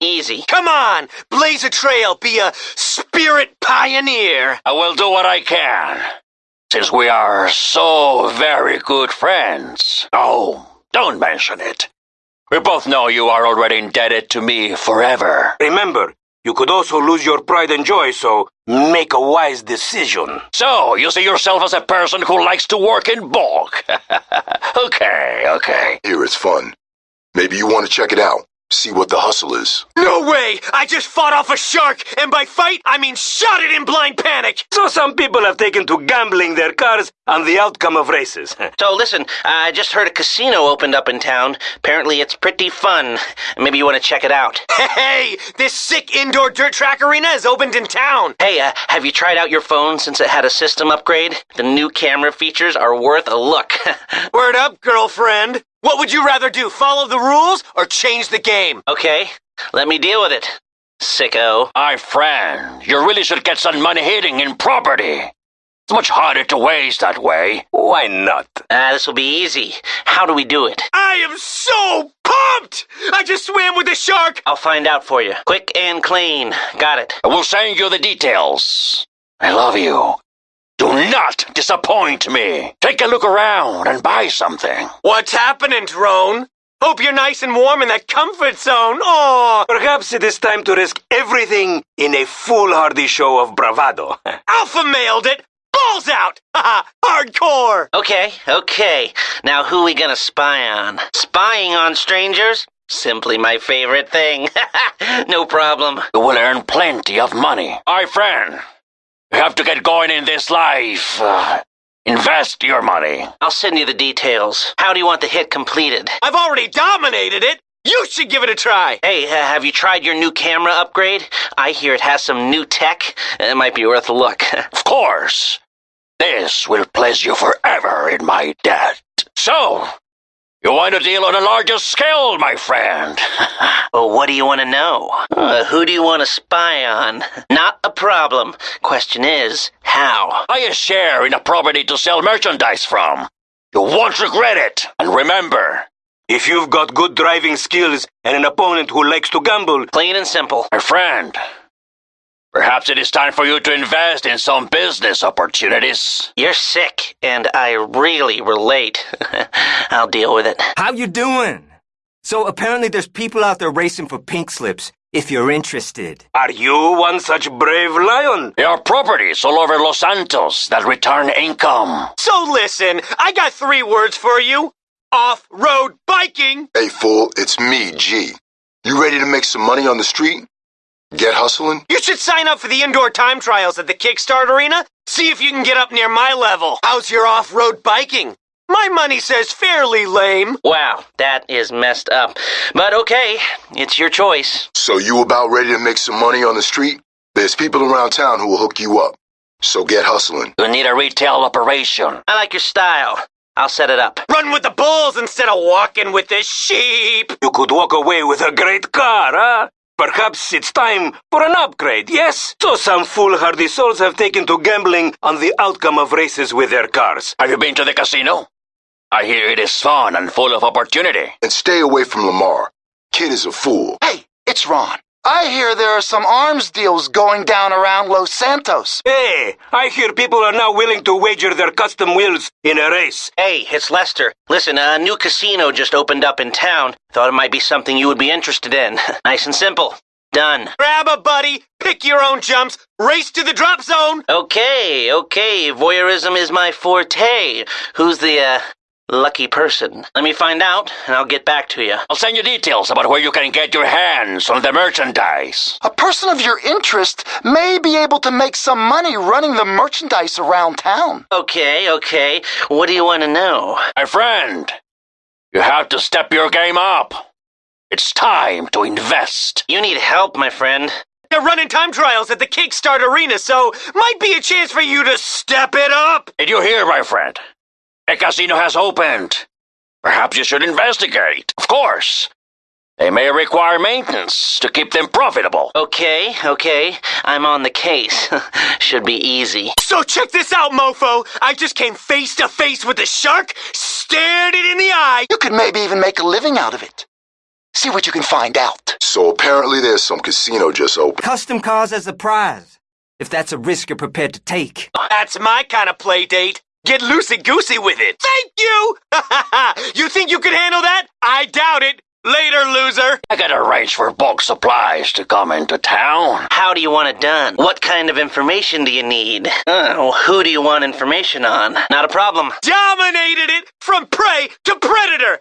Easy. Come on, blaze a trail, be a spirit pioneer. I will do what I can. Since we are so very good friends. Oh, don't mention it. We both know you are already indebted to me forever. Remember, you could also lose your pride and joy, so make a wise decision. So, you see yourself as a person who likes to work in bulk. okay, okay. Here is fun. Maybe you want to check it out. See what the hustle is. No way! I just fought off a shark, and by fight, I mean shot it in blind panic! So some people have taken to gambling their cars on the outcome of races. So listen, I just heard a casino opened up in town. Apparently it's pretty fun. Maybe you want to check it out. Hey, this sick indoor dirt track arena is opened in town. Hey, uh, have you tried out your phone since it had a system upgrade? The new camera features are worth a look. Word up, girlfriend. What would you rather do, follow the rules or change the game? okay, let me deal with it. Sicko. My friend, you really should get some money hitting in property. It's much harder to waste that way. Why not? Ah, this will be easy. How do we do it? I am so pumped! I just swam with the shark! I'll find out for you. Quick and clean. Got it. I will send you the details. I love you. Do not disappoint me. Take a look around and buy something. What's happening, Drone? Hope you're nice and warm in that comfort zone. Oh, Perhaps it is time to risk everything in a foolhardy show of bravado. Alpha mailed it! Balls out! Haha, hardcore! Okay, okay. Now who we gonna spy on? Spying on strangers? Simply my favorite thing. no problem. You will earn plenty of money. My friend, you have to get going in this life. Uh, invest your money. I'll send you the details. How do you want the hit completed? I've already dominated it! You should give it a try! Hey, uh, have you tried your new camera upgrade? I hear it has some new tech. It might be worth a look. Of course. This will place you forever in my debt. So, you want to deal on a larger scale, my friend? well, what do you want to know? Uh, who do you want to spy on? Not a problem. Question is, how? Buy a share in a property to sell merchandise from. You won't regret it. And remember, if you've got good driving skills and an opponent who likes to gamble, Plain and simple. my friend, perhaps it is time for you to invest in some business opportunities. You're sick, and I really relate. I'll deal with it. How you doing? So apparently there's people out there racing for pink slips, if you're interested. are you one such brave lion? There are properties all over Los Santos that return income. So listen, I got three words for you. Off-road biking! Hey, fool, it's me, G. You ready to make some money on the street? Get hustling? You should sign up for the indoor time trials at the Kickstart Arena. See if you can get up near my level. How's your off-road biking? My money says fairly lame. Wow, that is messed up. But okay, it's your choice. So you about ready to make some money on the street? There's people around town who will hook you up. So get hustling. You need a retail operation. I like your style. I'll set it up. Run with the bulls instead of walking with the sheep. You could walk away with a great car, huh? Perhaps it's time for an upgrade, yes? So some foolhardy souls have taken to gambling on the outcome of races with their cars. Have you been to the casino? I hear it is fun and full of opportunity. And stay away from Lamar. Kid is a fool. Hey, it's Ron. I hear there are some arms deals going down around Los Santos. Hey, I hear people are now willing to wager their custom wheels in a race. Hey, it's Lester. Listen, a new casino just opened up in town. Thought it might be something you would be interested in. nice and simple. Done. Grab a buddy, pick your own jumps, race to the drop zone. Okay, okay, voyeurism is my forte. Who's the, uh, lucky person? Let me find out, and I'll get back to you. I'll send you details about where you can get your hands on the merchandise. A person of your interest may be able to make some money running the merchandise around town. Okay, okay. What do you want to know? My friend, you have to step your game up. It's time to invest. You need help, my friend. They're running time trials at the Kickstart Arena, so might be a chance for you to step it up. Did you hear, my friend? A casino has opened. Perhaps you should investigate. Of course. They may require maintenance to keep them profitable. Okay, okay. I'm on the case. Should be easy. So check this out, mofo. I just came face to face with the shark, stared it in the eye. You could maybe even make a living out of it. See what you can find out. So apparently there's some casino just open. Custom cars as a prize, if that's a risk you're prepared to take. That's my kind of play date. Get loosey goosey with it. Thank you! you think you could handle that? I doubt it. Later, loser. I gotta arrange for bulk supplies to come into town. How do you want it done? What kind of information do you need? Oh, who do you want information on? Not a problem. Dominated it from prey to predator.